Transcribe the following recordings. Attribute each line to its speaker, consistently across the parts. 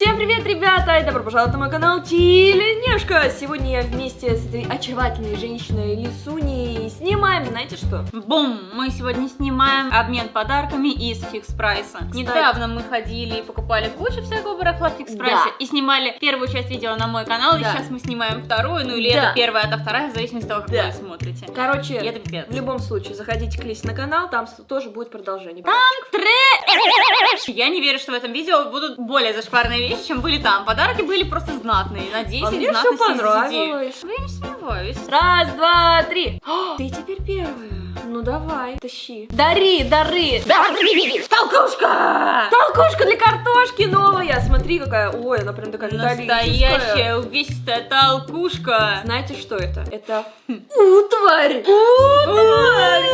Speaker 1: Всем привет, ребята! И добро пожаловать на мой канал Тиленешка! Сегодня я вместе с этой очаровательной женщиной Лисуней снимаем, знаете что?
Speaker 2: Бум! Мы сегодня снимаем обмен подарками из фикс прайса. Недавно мы ходили и покупали кучу всякого барахла в фикс прайсе
Speaker 1: Да.
Speaker 2: и снимали первую часть видео на мой канал, и
Speaker 1: Да.
Speaker 2: сейчас мы снимаем вторую, ну или
Speaker 1: Да.
Speaker 2: это первая, это вторая, в зависимости от того, как
Speaker 1: Да.
Speaker 2: вы смотрите.
Speaker 1: Короче,
Speaker 2: И это пипец.
Speaker 1: в любом случае, заходите к Лисе на канал, там тоже будет продолжение.
Speaker 2: Я не верю, что в этом видео будут более зашкварные вещи, чем были там. Подарки были просто знатные, на 10
Speaker 1: А мне все
Speaker 2: знатности из 10.
Speaker 1: понравилось.
Speaker 2: Я не сомневаюсь.
Speaker 1: Раз, два, три. О, ты теперь первая. Ну давай, тащи. Дари, дары. Дари!
Speaker 2: Толкушка!
Speaker 1: Толкушка для картошки новая. Смотри, какая. Ой, она прям такая.
Speaker 2: Настоящая увесистая толкушка.
Speaker 1: Знаете, что это? Это утварь. Утварь.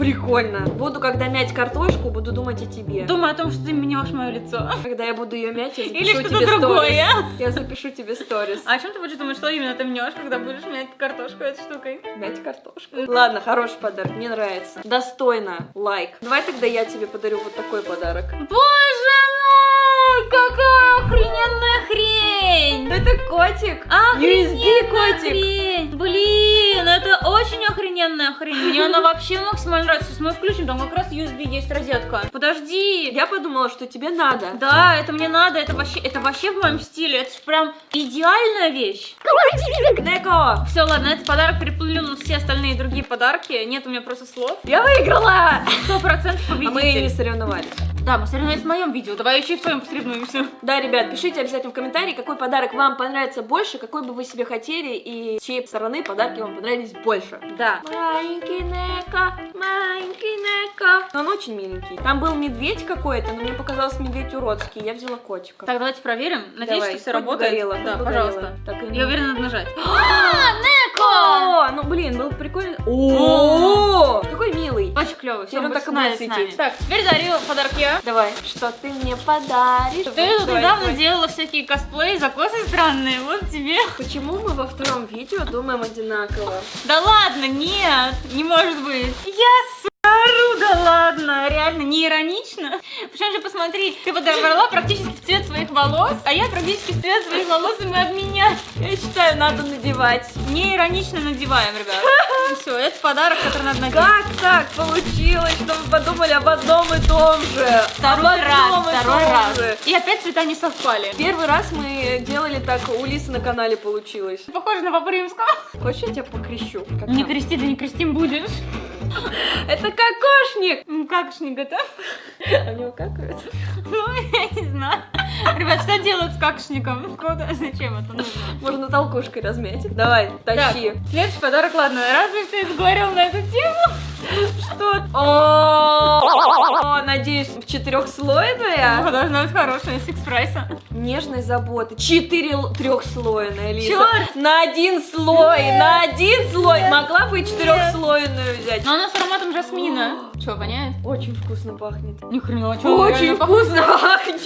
Speaker 1: Прикольно. Буду, когда мять картошку, буду думать о тебе.
Speaker 2: Думаю о том, что ты меняешь мое лицо.
Speaker 1: Когда я буду ее мять, я запишу
Speaker 2: Или что-то другое.
Speaker 1: Я запишу тебе сторис.
Speaker 2: А о чем ты будешь думать, что именно ты мнешь, когда будешь мять картошку этой штукой?
Speaker 1: Мять картошку. Ладно, хороший подарок, мне нравится. Достойно. Лайк. Давай тогда я тебе подарю вот такой подарок.
Speaker 2: Боже какая охрененная хрень!
Speaker 1: Это котик.
Speaker 2: Охрененная
Speaker 1: USB котик.
Speaker 2: хрень! Блин, это очень охрененная хрень. Мне она вообще максимально нравится. Сейчас мы включим, там как раз USB есть розетка. Подожди.
Speaker 1: Я подумала, что тебе надо.
Speaker 2: Да, это мне надо, это вообще, это вообще в моем стиле, это прям идеальная вещь.
Speaker 1: Неко!
Speaker 2: Все, ладно, этот подарок переплюнул на все остальные другие подарки. Нет у меня просто слов.
Speaker 1: Я выиграла!
Speaker 2: Сто процентов
Speaker 1: А мы не
Speaker 2: победитель.
Speaker 1: соревновались.
Speaker 2: Да, мы соревнуемся в моем видео. Давай еще и в твоем посоревнуемся.
Speaker 1: Да, ребят, пишите обязательно в комментарии, какой подарок вам понравится больше, какой бы вы себе хотели и с чьей стороны подарки вам понравились больше.
Speaker 2: Да.
Speaker 1: Маленький Неко, маленький Неко. Он очень миленький. Там был медведь какой-то, но мне показался медведь уродский. Я взяла котика.
Speaker 2: Так, давайте проверим. Надеюсь,
Speaker 1: Давай,
Speaker 2: что все работает.
Speaker 1: горело,
Speaker 2: да, пожалуйста.
Speaker 1: Так, и
Speaker 2: Я уверена, надо нажать.
Speaker 1: О, ну блин, был прикольно. О,
Speaker 2: клевый. Все,
Speaker 1: он так светить.
Speaker 2: Так, теперь дарю подарок я.
Speaker 1: Давай, что ты мне подаришь?
Speaker 2: Ты тут недавно
Speaker 1: твой.
Speaker 2: делала всякие косплеи, закосы странные. Вот тебе.
Speaker 1: Почему мы во втором видео думаем одинаково?
Speaker 2: Да ладно, нет, не может быть. Я сору, да ладно, реально, не иронично. Причем же посмотри, ты подобрала практически в цвет своих волос, а я практически в цвет своих волос, и мы обменялись.
Speaker 1: Я считаю, надо надевать.
Speaker 2: Не иронично надеваем, ребят. Все, это подарок, который надо надеть.
Speaker 1: Как так получилось, что мы подумали об одном и том же?
Speaker 2: Второй раз, второй раз.
Speaker 1: же.
Speaker 2: И опять цвета не совпали.
Speaker 1: Первый раз мы делали так, у Лисы на канале получилось.
Speaker 2: Похоже на папу римского.
Speaker 1: Хочешь, я тебя покрещу? Как
Speaker 2: Не
Speaker 1: там?
Speaker 2: крести, да не крестим будешь.
Speaker 1: Это кокошник!
Speaker 2: Ну, Как ж не готов?
Speaker 1: А у него какают?
Speaker 2: Ну, я не знаю. Ребят, что делать с какшником? Куда? Зачем это нужно?
Speaker 1: Можно толкушкой размять. Давай, тащи.
Speaker 2: Так, следующий подарок, ладно, разве ты говорил на эту тему?
Speaker 1: Что? О, надеюсь, в четырехслойная.
Speaker 2: Ну, должна быть хорошая, из Fix Price а.
Speaker 1: Нежной заботы. Четыре трехслойная, Лиза.
Speaker 2: Чёрт!
Speaker 1: На один слой, на один слой. Могла бы и четырехслойную взять.
Speaker 2: Но она с ароматом жасмина. Че, воняет?
Speaker 1: Очень вкусно пахнет.
Speaker 2: Ни хрена, чё,
Speaker 1: Очень вкусно пахнет.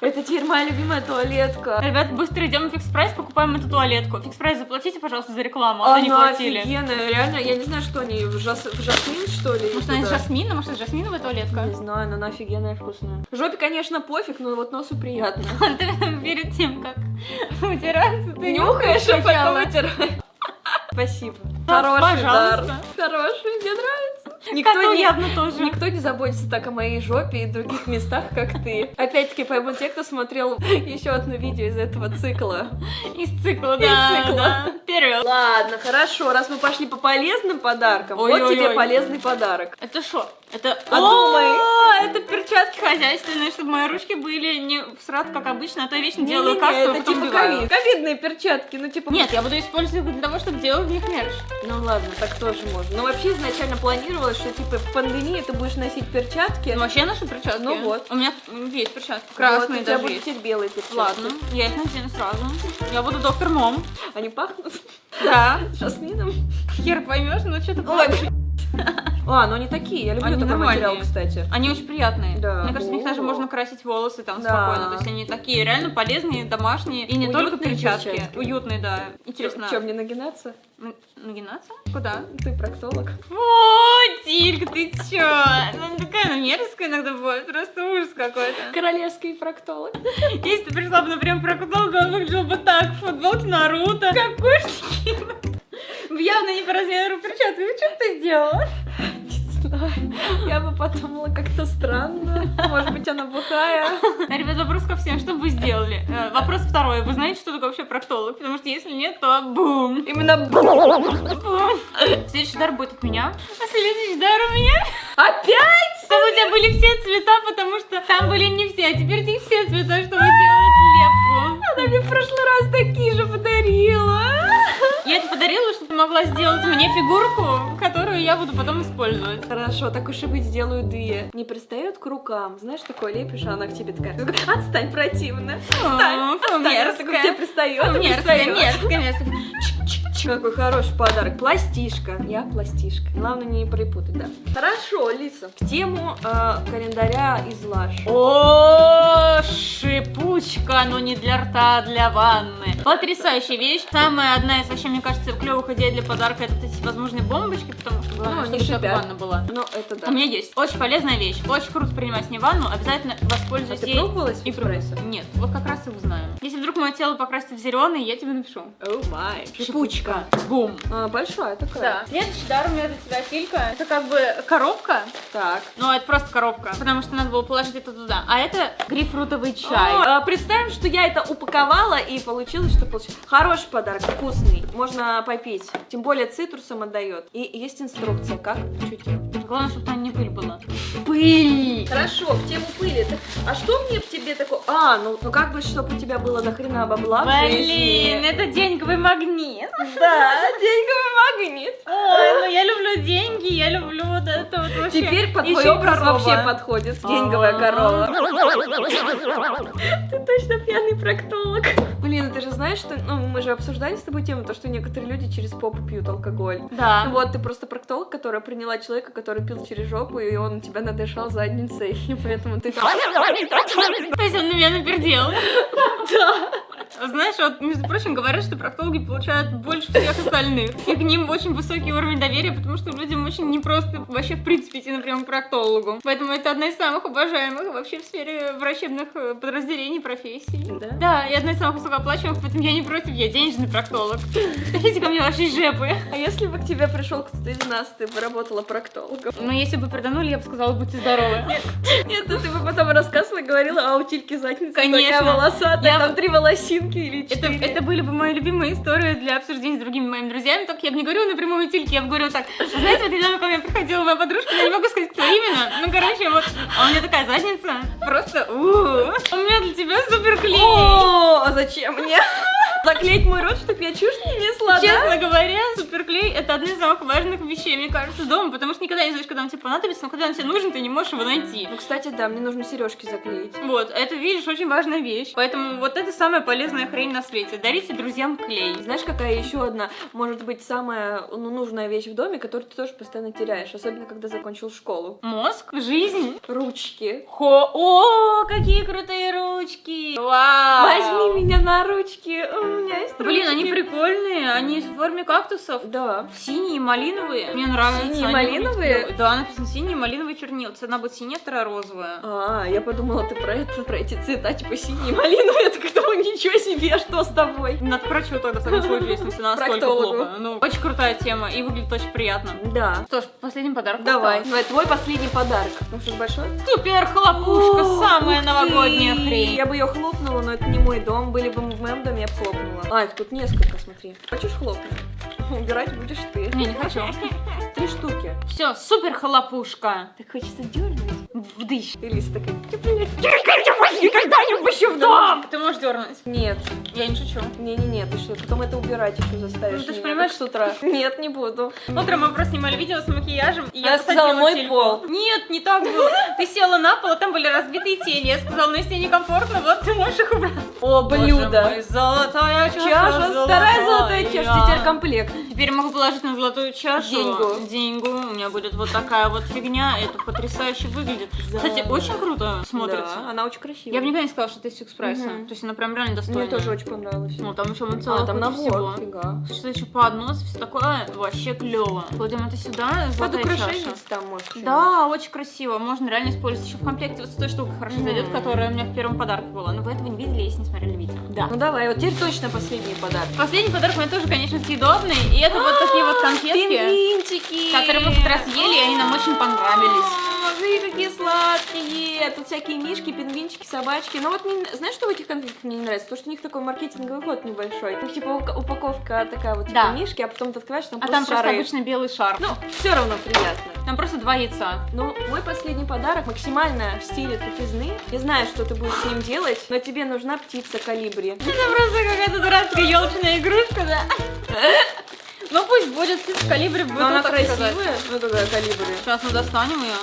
Speaker 1: Это теперь моя любимая туалетка.
Speaker 2: Ребят, быстро идем в Fix Price, покупаем эту туалетку. Fix Price заплатите, пожалуйста, за рекламу, а то не
Speaker 1: Она
Speaker 2: платили.
Speaker 1: офигенная, реально, я не знаю, что они, в, жас- в жасмин, что ли?
Speaker 2: Может, она из жасмина? Может, это жасминовая туалетка?
Speaker 1: Не знаю, но она офигенная вкусная. Жопе, конечно, пофиг, но вот носу приятно.
Speaker 2: Ты перед тем, как утираться, ты
Speaker 1: Нюхаешь, а потом вытираешь. Спасибо. Хороший дар.
Speaker 2: пожалуйста.
Speaker 1: Хороший, мне нравится.
Speaker 2: Коту
Speaker 1: Никто не,
Speaker 2: явно тоже.
Speaker 1: никто не заботится так о моей жопе и других местах, как ты. Опять-таки, поймут те, кто смотрел еще одно видео из этого цикла.
Speaker 2: Из цикла,
Speaker 1: Из
Speaker 2: да,
Speaker 1: цикла.
Speaker 2: да. Вперед.
Speaker 1: Ладно, хорошо, раз мы пошли по полезным подаркам, вот тебе полезный подарок.
Speaker 2: Это что? Это...
Speaker 1: Подумай.
Speaker 2: О, это перчатки хозяйственные, чтобы мои ручки были не в срат, как обычно, а то я вечно делаю
Speaker 1: Не-не-не,
Speaker 2: касту, а
Speaker 1: это типа ковид. ковидные перчатки, ну типа...
Speaker 2: Нет, я буду использовать их для того, чтобы делать в них мерч.
Speaker 1: Ну ладно, так тоже можно. Но вообще изначально планировалось, что типа в пандемии ты будешь носить перчатки.
Speaker 2: Ну, вообще ношу перчатки.
Speaker 1: Ну вот.
Speaker 2: У меня есть перчатки.
Speaker 1: Вот,
Speaker 2: Красные
Speaker 1: у тебя
Speaker 2: даже
Speaker 1: будут
Speaker 2: есть.
Speaker 1: белые перчатки.
Speaker 2: Ладно, я их надену сразу. Я буду доктор Мом.
Speaker 1: Они пахнут
Speaker 2: Да.
Speaker 1: жасмином.
Speaker 2: Хер поймешь, но что-то пахнет.
Speaker 1: А, ну они такие, я люблю
Speaker 2: Они
Speaker 1: такой
Speaker 2: нормальные.
Speaker 1: материал, кстати.
Speaker 2: Они очень приятные.
Speaker 1: Да.
Speaker 2: Мне кажется, в них даже можно красить волосы там
Speaker 1: Да.
Speaker 2: спокойно. То есть они такие реально полезные, домашние. И не только
Speaker 1: Уютные
Speaker 2: перчатки.
Speaker 1: перчатки.
Speaker 2: Уютные, да. Интересно.
Speaker 1: Че, мне нагинаться?
Speaker 2: Нагинаться? Куда?
Speaker 1: Ты проктолог.
Speaker 2: О, Тилька, ты чё? Она такая она мерзкая иногда бывает, просто ужас какой-то.
Speaker 1: Королевский проктолог.
Speaker 2: Если ты пришла бы, например, про Кутолга, он выглядел бы так, в футболке Наруто. Как кошки. Явно не по размеру перчатки. Что ты сделала?
Speaker 1: Не знаю. Я бы подумала как-то странно. Может быть, она бухая.
Speaker 2: Ребят, вопрос ко всем. Что бы вы сделали? Э, вопрос второй. Вы знаете, что такое вообще проктолог? Потому что если нет, то бум.
Speaker 1: Именно
Speaker 2: Бум. Следующий дар будет от меня. А следующий дар у меня.
Speaker 1: Опять?
Speaker 2: Чтобы у тебя были все цвета, потому что там были не все. А теперь у них все цвета, чтобы делать лепку.
Speaker 1: Она мне в прошлый раз такие же подарила.
Speaker 2: Я это подарила, чтобы ты могла сделать мне фигурку, которую я буду потом использовать.
Speaker 1: Хорошо, так уж и быть, сделаю две. Не пристает к рукам. Знаешь, такое лепишь, а она к тебе такая. Отстань, противно. Отстань, отстань. К тебе
Speaker 2: мерзкая.
Speaker 1: пристает.
Speaker 2: Мерзкая,
Speaker 1: пристает.
Speaker 2: мерзкая,
Speaker 1: Какой хороший подарок. Пластишка. Я пластишка. Главное не перепутать, да. Хорошо, Лиса. В тему э, календаря из Лаш.
Speaker 2: О, шипучка, но не для рта, а для ванны. Потрясающая вещь. Самая одна из, вообще, мне кажется, клевых идей для подарка это эти возможные бомбочки, потому что главное,
Speaker 1: Ну,
Speaker 2: чтобы ванна была.
Speaker 1: Ну, это да.
Speaker 2: У меня есть. Очень полезная вещь. Очень круто принимать с ней ванну. Обязательно
Speaker 1: А
Speaker 2: воспользуйся
Speaker 1: ты
Speaker 2: ей.
Speaker 1: пробовалась
Speaker 2: И
Speaker 1: эспрессо?
Speaker 2: Нет, вот как раз и узнаем. Если вдруг мое тело покрасится в зеленый, я тебе напишу.
Speaker 1: О май.
Speaker 2: Шипучка. Бум.
Speaker 1: А, большая такая.
Speaker 2: Да. Следующий дар у меня для тебя, Филька. Это как бы коробка.
Speaker 1: Так.
Speaker 2: Ну, это просто коробка, потому что надо было положить это туда. А это грейпфрутовый чай.
Speaker 1: А, представим, что я это упаковала и получилось, что получилось. Хороший подарок, вкусный. Можно попить. Тем более цитрусом отдает. И есть инструкция, как делать.
Speaker 2: Главное, чтобы там не пыль была.
Speaker 1: Пыль! Хорошо, в тему пыли. А что мне в тебе такое? А, ну, ну как бы, чтобы у тебя было до хрена бабла
Speaker 2: Блин, это деньговый магнит.
Speaker 1: Да, деньговый магнит.
Speaker 2: Ой, ну я люблю деньги, я люблю вот это вот вообще.
Speaker 1: Теперь под твой образ вообще подходит. Деньговая
Speaker 2: А.
Speaker 1: корова. Ты точно пьяный проктолог. Блин, ты же знаешь, что ну, мы же обсуждали с тобой тему, то, что некоторые люди через попу пьют алкоголь.
Speaker 2: Да.
Speaker 1: Ну вот, ты просто проктолог, которая приняла человека, который пил через жопу, и он тебя надышал задницей, и поэтому ты...
Speaker 2: То есть он на меня напердел.
Speaker 1: Да.
Speaker 2: Знаешь, вот, между прочим, говорят, что проктологи получают больше всех остальных. И к ним очень высокий уровень доверия, потому что людям очень непросто вообще, в принципе, идти, например, к проктологу. Поэтому это одна из самых уважаемых вообще в сфере врачебных э, подразделений, профессий.
Speaker 1: Да?
Speaker 2: Да, и одна из самых высокооплачиваемых, поэтому я не против, я денежный проктолог. Идите ко мне ваши жепы.
Speaker 1: А если бы к тебе пришел кто-то из нас, ты бы работала проктологом?
Speaker 2: Но если бы приданули, я бы сказала, будьте здоровы.
Speaker 1: Нет, ну ты бы потом рассказывала и говорила, а у Тильки задница
Speaker 2: Конечно.
Speaker 1: такая волосатая,
Speaker 2: Я
Speaker 1: там
Speaker 2: бы-
Speaker 1: три волосинки или
Speaker 2: Это,
Speaker 1: четыре.
Speaker 2: это были бы мои любимые истории для обсуждения с другими моими друзьями, только я бы не говорю напрямую тильки, я бы говорю так, знаете, вот недавно ко мне приходила моя подружка, я не могу сказать, кто именно, ну, короче, вот, а у меня такая задница, просто, у у меня для тебя супер клей.
Speaker 1: О, а зачем мне? Заклеить мой рот, чтобы я чушь не несла, да?
Speaker 2: Честно говоря, суперклей это одна из самых важных вещей, мне кажется, дома, потому что никогда не знаешь, когда он тебе понадобится, но когда он тебе нужен, ты не можешь его найти.
Speaker 1: Ну, кстати, да, мне нужно сережки заклеить.
Speaker 2: Вот, это, видишь, очень важная вещь. Поэтому вот это самая полезная хрень на свете. Дарите друзьям клей.
Speaker 1: Знаешь, какая еще одна, может быть, самая ну, нужная вещь в доме, которую ты тоже постоянно теряешь, особенно когда закончил школу?
Speaker 2: Мозг, жизнь.
Speaker 1: Ручки.
Speaker 2: Хо, о, какие крутые ручки! Вау!
Speaker 1: Возьми меня на ручки, у меня есть
Speaker 2: Блин, они прикольные, они в форме кактусов.
Speaker 1: Да.
Speaker 2: Синие, малиновые. Мне нравятся.
Speaker 1: Синие,
Speaker 2: они
Speaker 1: малиновые?
Speaker 2: Да, написано синие, малиновые, есть Одна будет синяя, вторая розовая.
Speaker 1: А, я подумала, ты про это, про эти цвета, типа синий, малиновый, я так думаю, ничего себе, что с тобой?
Speaker 2: Надо только в таком случае, если все настолько плохо. Ну, очень крутая тема и выглядит очень приятно.
Speaker 1: Да.
Speaker 2: Что ж, последний подарок
Speaker 1: Давай, давай, твой последний подарок. Ну что, большой?
Speaker 2: Супер хлопушка, самая новогодняя хрень.
Speaker 1: Я бы ее хлопнула, но это не мой дом. Были бы мы в моем доме, я бы хлопнула. А, их тут несколько, смотри. Хочешь хлопнуть? Убирать будешь ты.
Speaker 2: Не, не хочу.
Speaker 1: Три штуки.
Speaker 2: Все, супер хлопушка.
Speaker 1: Так хочется дернуть.
Speaker 2: Вдыщ.
Speaker 1: И Лиса такая, «Ты, блин, никогда не пущу в дом!
Speaker 2: Ты можешь вздернуть.
Speaker 1: Нет,
Speaker 2: Я не шучу.
Speaker 1: не-не-не, ты что, потом это убирать еще заставишь
Speaker 2: Ну, ты ж
Speaker 1: меня,
Speaker 2: понимаешь,
Speaker 1: с утра. Нет, не буду.
Speaker 2: Утром мы просто снимали видео с макияжем, и
Speaker 1: я сказала, мой
Speaker 2: телефон.
Speaker 1: пол.
Speaker 2: Нет, не так было. Ты села на пол, а там были разбитые тени. Я сказала, ну если некомфортно, вот ты можешь их убрать.
Speaker 1: О, блюдо.
Speaker 2: мой, золотая чаша,
Speaker 1: Чаша, вторая золотая чаша, теперь комплект.
Speaker 2: Теперь могу положить на золотую чашу
Speaker 1: Деньгу.
Speaker 2: деньгу. У меня будет вот такая вот фигня. Это потрясающе выглядит.
Speaker 1: Да.
Speaker 2: Кстати, очень круто смотрится.
Speaker 1: Да, она очень красивая.
Speaker 2: Я бы никогда не сказала, что это из фикс прайса.
Speaker 1: Мгм.
Speaker 2: То есть она прям реально достойная.
Speaker 1: Мне тоже очень понравилось.
Speaker 2: Ну, там еще целая
Speaker 1: А, там набор,
Speaker 2: всего.
Speaker 1: фига.
Speaker 2: Что еще поднос, все такое, вообще клево. Кладем это сюда,
Speaker 1: Под украшениц там может.
Speaker 2: Да, очень красиво. Можно реально использовать еще в комплекте вот с той штукой хорошо зайдет, которая у меня в первом подарке была. Но вы этого не видели, если не смотрели видео. Да.
Speaker 1: Ну давай, вот теперь точно последний подарок.
Speaker 2: Последний подарок у меня тоже, конечно, съедобный. И это вот такие вот конфетки,
Speaker 1: Пингвинчики!
Speaker 2: которые мы в тот раз ели, и они нам очень понравились.
Speaker 1: А, Смотри, какие сладкие! Тут всякие мишки, пингвинчики, собачки. Но вот мне- знаешь, что в этих конфетках мне не нравится? То, что у них такой маркетинговый ход небольшой. Ну, типа упаковка такая вот, типа
Speaker 2: Да.
Speaker 1: мишки, а потом ты открываешь, там
Speaker 2: А там
Speaker 1: просто
Speaker 2: просто
Speaker 1: шары.
Speaker 2: обычно белый шар.
Speaker 1: Ну, все равно приятно.
Speaker 2: Там просто два яйца.
Speaker 1: Ну, мой последний подарок максимально в стиле тупизны. Я знаю, что ты будешь с ним делать, но тебе нужна птица калибри.
Speaker 2: Это просто какая-то дурацкая елочная игрушка, да? Ну пусть будет в калибре, буду
Speaker 1: Но она красивая. Ну, какая калибри.
Speaker 2: Сейчас мы достанем ее.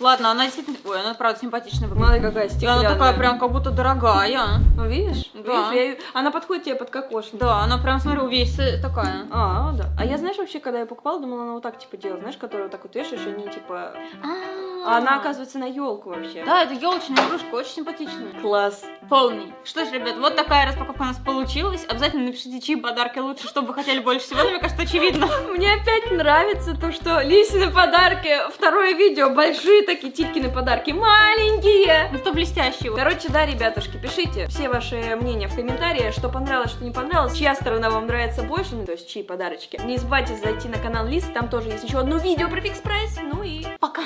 Speaker 2: Ладно, она действительно... Ой, она правда симпатичная выглядит.
Speaker 1: Смотри, какая
Speaker 2: И
Speaker 1: стеклянная.
Speaker 2: она такая прям как будто дорогая.
Speaker 1: Ну, видишь?
Speaker 2: Да.
Speaker 1: Видишь, я Она подходит тебе под кокошник.
Speaker 2: Да, она прям, смотри, увесистая такая.
Speaker 1: А, да. А я, знаешь, вообще, когда я покупала, думала, она вот так, типа, делает, знаешь, которую вот так вот вешаешь, и они, типа... А она, оказывается, на елку вообще.
Speaker 2: Да, это елочная игрушка, очень симпатичная.
Speaker 1: Класс.
Speaker 2: Полный. Что ж, ребят, вот такая распаковка у нас получилась. Обязательно напишите, чьи подарки лучше, что бы вы хотели больше всего. Мне кажется, очевидно.
Speaker 1: Мне опять нравится то, что Лисины подарки, второе видео, большие такие, Титкины подарки, маленькие.
Speaker 2: Ну, что блестящего.
Speaker 1: Короче, да, ребятушки, пишите все ваши мнения в комментариях, что понравилось, что не понравилось, чья сторона вам нравится больше, ну, то есть чьи подарочки. Не забывайте зайти на канал Лис, там тоже есть еще одно видео про фикс прайс, ну и
Speaker 2: Пока.